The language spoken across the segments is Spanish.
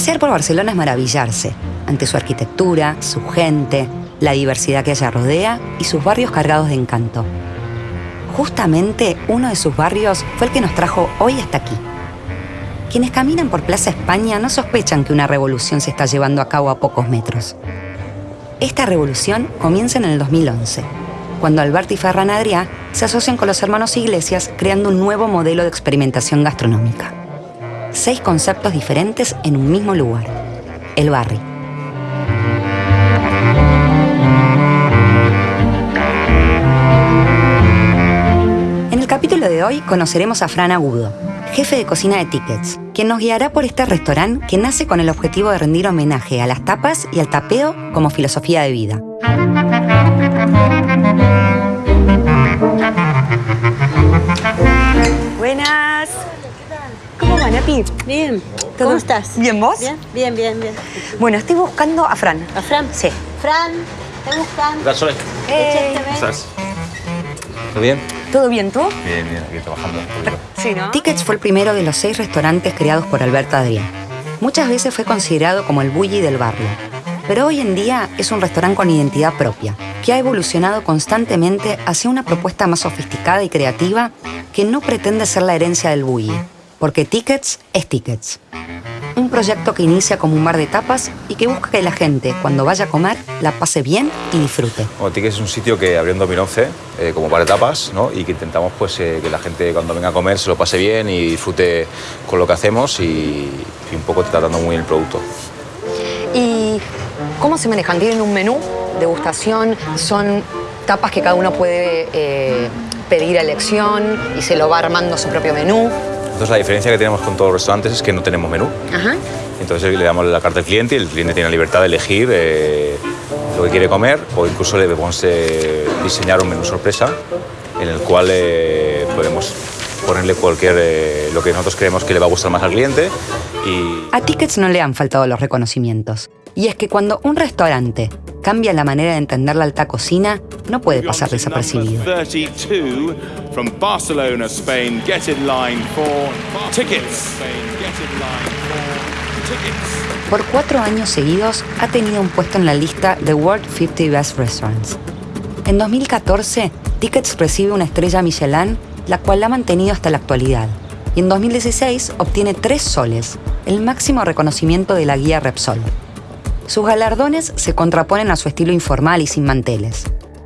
Pasear por Barcelona es maravillarse ante su arquitectura, su gente, la diversidad que ella rodea y sus barrios cargados de encanto. Justamente uno de sus barrios fue el que nos trajo hoy hasta aquí. Quienes caminan por Plaza España no sospechan que una revolución se está llevando a cabo a pocos metros. Esta revolución comienza en el 2011, cuando Alberto y Ferran Adrià se asocian con los hermanos Iglesias creando un nuevo modelo de experimentación gastronómica. Seis conceptos diferentes en un mismo lugar, el barrio. capítulo de hoy conoceremos a Fran Agudo, jefe de cocina de Tickets, quien nos guiará por este restaurante que nace con el objetivo de rendir homenaje a las tapas y al tapeo como filosofía de vida. Bien. ¿Cómo estás? ¿Bien vos? Bien, bien, bien, bien. Bueno, estoy buscando a Fran. ¿A Fran? Sí. Fran, ¿te buscan? ¿Qué tal, Sole? Hey. ¿Cómo estás? ¿Todo bien? ¿Todo bien tú? Bien, bien, aquí trabajando. Sí, ¿no? Tickets fue el primero de los seis restaurantes creados por Alberto Adrián. Muchas veces fue considerado como el bully del barrio, pero hoy en día es un restaurante con identidad propia, que ha evolucionado constantemente hacia una propuesta más sofisticada y creativa que no pretende ser la herencia del bully, porque Tickets es Tickets. Un proyecto que inicia como un bar de tapas y que busca que la gente, cuando vaya a comer, la pase bien y disfrute. Bueno, Tickets es un sitio que abrió en 2011 eh, como bar de tapas ¿no? y que intentamos pues, eh, que la gente cuando venga a comer se lo pase bien y disfrute con lo que hacemos y, y un poco tratando muy bien el producto. ¿Y cómo se manejan? ¿Tienen un menú, degustación? ¿Son tapas que cada uno puede eh, pedir a elección y se lo va armando su propio menú? Entonces la diferencia que tenemos con todos los restaurantes es que no tenemos menú. Ajá. Entonces le damos la carta al cliente y el cliente tiene la libertad de elegir eh, lo que quiere comer o incluso le podemos eh, diseñar un menú sorpresa en el cual eh, podemos ponerle cualquier eh, lo que nosotros creemos que le va a gustar más al cliente y A Tickets no le han faltado los reconocimientos. Y es que cuando un restaurante cambia la manera de entender la alta cocina, no puede pasar desapercibido. 32 from Barcelona, Spain. Get in line for tickets. Por cuatro años seguidos ha tenido un puesto en la lista The World 50 Best Restaurants. En 2014, Tickets recibe una estrella Michelin, la cual la ha mantenido hasta la actualidad. Y en 2016 obtiene tres soles, el máximo reconocimiento de la guía Repsol. Sus galardones se contraponen a su estilo informal y sin manteles,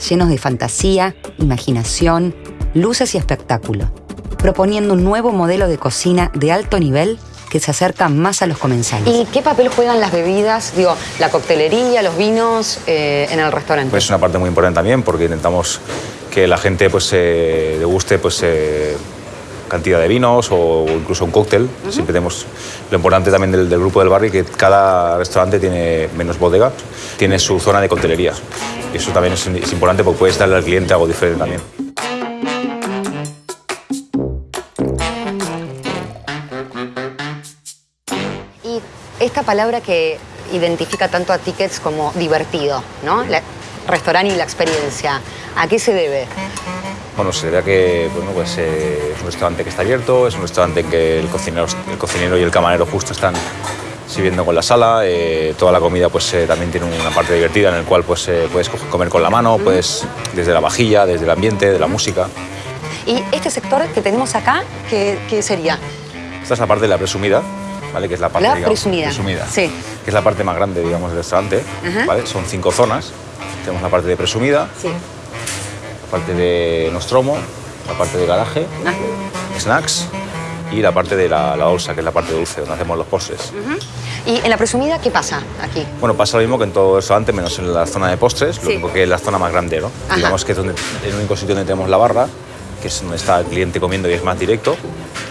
llenos de fantasía, imaginación, luces y espectáculo, proponiendo un nuevo modelo de cocina de alto nivel que se acerca más a los comensales. ¿Y qué papel juegan las bebidas? Digo, la coctelería, los vinos eh, en el restaurante. pues es una parte muy importante también porque intentamos que la gente pues eh, deguste pues eh, cantidad de vinos o incluso un cóctel. Siempre tenemos lo importante también del, del grupo del barrio que cada restaurante tiene menos bodega, tiene su zona de coctelería. Y eso también es, es importante porque puedes darle al cliente algo diferente también. Y esta palabra que identifica tanto a Tickets como divertido, ¿no? La- restaurante y la experiencia. ¿A qué se debe? Bueno, se debe a que bueno, pues, eh, es un restaurante que está abierto, es un restaurante en que el cocinero, el cocinero y el camarero justo están sirviendo con la sala. eh, toda la comida pues, eh, también tiene una parte divertida en el cual pues, puedes co- comer con la mano, puedes desde la vajilla, desde el ambiente, de la música. Y este sector que tenemos acá, ¿qué, qué sería? Esta es la parte de la presumida, ¿vale? que es la parte La digamos, presumida. Sí. que es la parte más grande digamos, del restaurante. ¿vale? Son cinco zonas. Tenemos la parte de presumida, Sí. Parte de nostromo, la parte de garaje, Ah. snacks y la parte de la, la bolsa, que es la parte dulce, donde hacemos los postres. ¿Y en la presumida qué pasa aquí? Bueno, pasa lo mismo que en todo el restaurante, menos en la zona de postres, lo Sí. único que es la zona más grande, ¿no? Ajá. Digamos que es donde, el único sitio donde tenemos la barra, que es donde está el cliente comiendo y es más directo,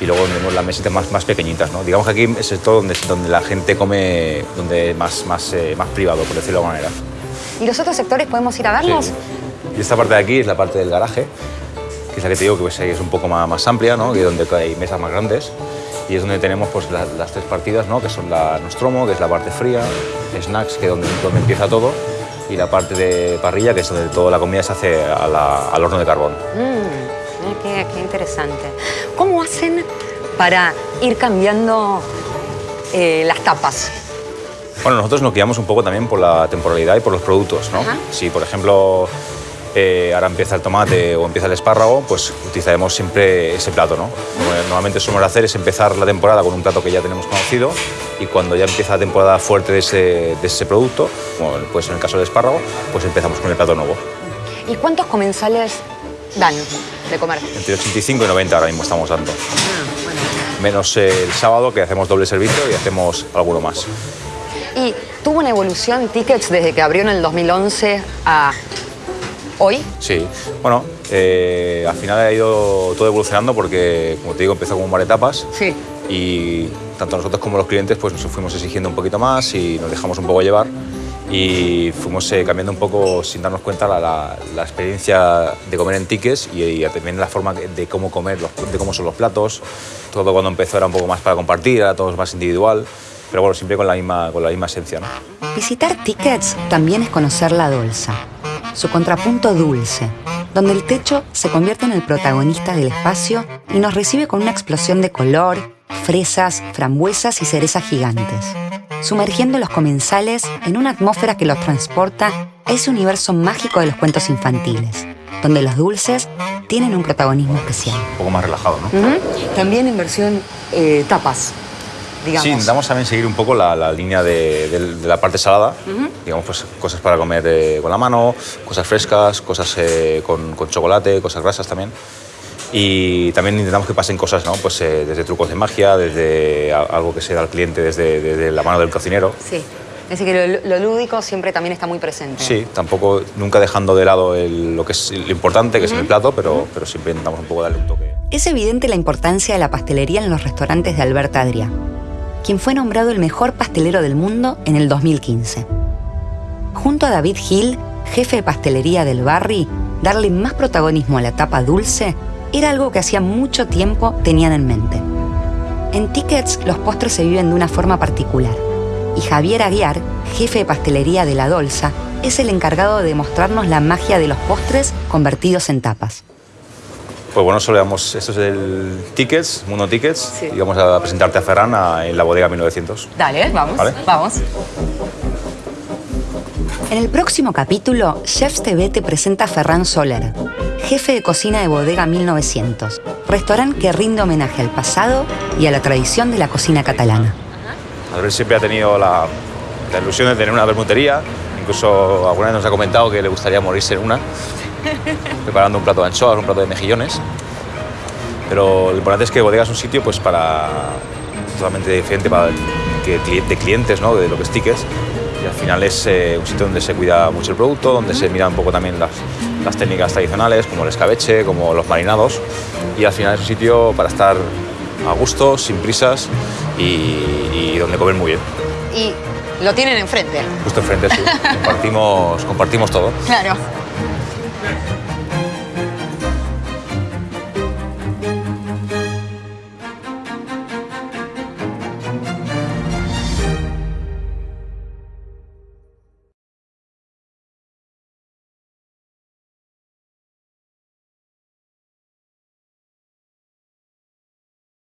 y luego tenemos las mesitas más, más pequeñitas, ¿no? Digamos que aquí es el todo donde, donde la gente come, donde más, más, eh, más privado, por decirlo de alguna manera. ¿Y los otros sectores podemos ir a verlos? Sí. Y esta parte de aquí es la parte del garaje, que es la que te digo que pues, ahí es un poco más, más amplia, ¿no? es donde hay mesas más grandes. Y es donde tenemos pues, la- las tres partidas, ¿no? que son la nostromo, que es la parte fría, snacks, que es donde, donde empieza todo, y la parte de parrilla, que es donde toda la comida se hace a la- al horno de carbón. Mm, qué, qué interesante. ¿Cómo hacen para ir cambiando eh, las tapas? Bueno, nosotros nos guiamos un poco también por la temporalidad y por los productos, ¿no? Ajá. Si, por ejemplo, eh, ahora empieza el tomate o empieza el espárrago, pues utilizaremos siempre ese plato, ¿no? Como normalmente solemos hacer es empezar la temporada con un plato que ya tenemos conocido y cuando ya empieza la temporada fuerte de ese, de ese producto, como pues en el caso del espárrago, pues empezamos con el plato nuevo. ¿Y cuántos comensales dan de comer? Entre 85 y 90 ahora mismo estamos dando. Ah, bueno. Menos el sábado que hacemos doble servicio y hacemos alguno más. ¿Y tuvo una evolución tickets desde que abrió en el 2011 a hoy? Sí, bueno, eh, al final ha ido todo evolucionando porque, como te digo, empezó como un bar de tapas Sí. y tanto nosotros como los clientes pues nos fuimos exigiendo un poquito más y nos dejamos un poco llevar y fuimos eh, cambiando un poco sin darnos cuenta la, la- la experiencia de comer en tickets y, y también la forma de cómo comer, los- de cómo son los platos. Todo cuando empezó era un poco más para compartir, era todo más individual, pero bueno, siempre con la misma, con la misma esencia. ¿no? Visitar Tickets también es conocer la Dolsa, su contrapunto dulce, donde el techo se convierte en el protagonista del espacio y nos recibe con una explosión de color, fresas, frambuesas y cerezas gigantes, sumergiendo los comensales en una atmósfera que los transporta a ese universo mágico de los cuentos infantiles, donde los dulces tienen un protagonismo especial. Un poco más relajado, ¿no? También en versión eh, tapas, digamos. Sí, intentamos también seguir un poco la, la línea de, de- de la parte salada, digamos, pues cosas para comer eh, con la mano, cosas frescas, cosas eh, con, con chocolate, cosas grasas también. Y también intentamos que pasen cosas, ¿no? Pues eh, desde trucos de magia, desde a- algo que se da al cliente desde, desde la mano del cocinero. Sí. Es decir, que lo, lo lúdico siempre también está muy presente. Sí, tampoco, nunca dejando de lado el- lo que es lo importante, que es el plato, pero, pero siempre intentamos un poco darle un toque. Es evidente la importancia de la pastelería en los restaurantes de Alberta Adrià, quien fue nombrado el mejor pastelero del mundo en el 2015. Junto a David Hill, jefe de pastelería del Barry, darle más protagonismo a la tapa dulce era algo que hacía mucho tiempo tenían en mente. En Tickets los postres se viven de una forma particular y Javier Aguiar, jefe de pastelería de La Dolsa, es el encargado de mostrarnos la magia de los postres convertidos en tapas. Pues bueno, solo damos, esto es el Tickets, Mundo Tickets, Sí. y vamos a presentarte a Ferran a- en la bodega 1900. Dale, vamos. Vale. Vamos. En el próximo capítulo, Chefs TV te presenta a Ferran Soler, jefe de cocina de Bodega 1900, restaurante que rinde homenaje al pasado y a la tradición de la cocina catalana. Albert siempre ha tenido la, la ilusión de tener una bermutería, incluso alguna vez nos ha comentado que le gustaría morirse en una, preparando un plato de anchoas, un plato de mejillones. Pero lo importante es que Bodega es un sitio pues, para, totalmente diferente para que, de clientes, ¿no? de lo que es tickets. Y al final es eh, un sitio donde se cuida mucho el producto, donde se mira un poco también las, las técnicas tradicionales, como el escabeche, como los marinados. Y al final es un sitio para estar a gusto, sin prisas y, y donde comer muy bien. Y lo tienen enfrente. Justo enfrente, sí. compartimos, compartimos todo. Claro. Next.